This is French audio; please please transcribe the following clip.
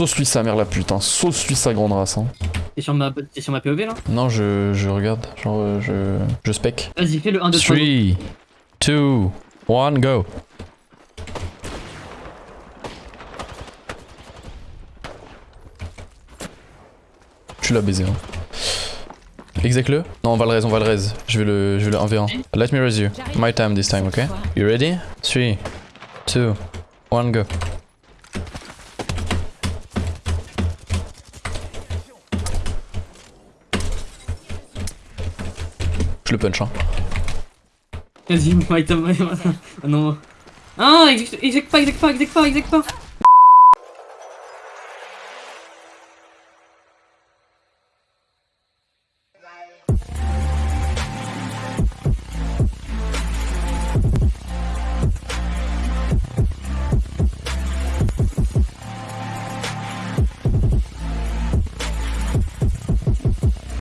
Sauce lui sa mère la pute, hein. Sauce lui sa grande race, hein. T'es sur, ma... sur ma POV là? Non, je, je regarde. Genre, euh, je, je spec. Vas-y, fais le 1, 2, 3. 3, 2, 1, go. Tu l'as baisé, hein. Exec-le Non, on va le raise, on va le raise. Je vais le, je vais le 1v1. Let me raise you. My time this time, ok You ready? 3, 2, 1, go. Le punch, hein. Vas-y, time. Ah non. Ah, exec pas, exec pas, exec pas, exec pas.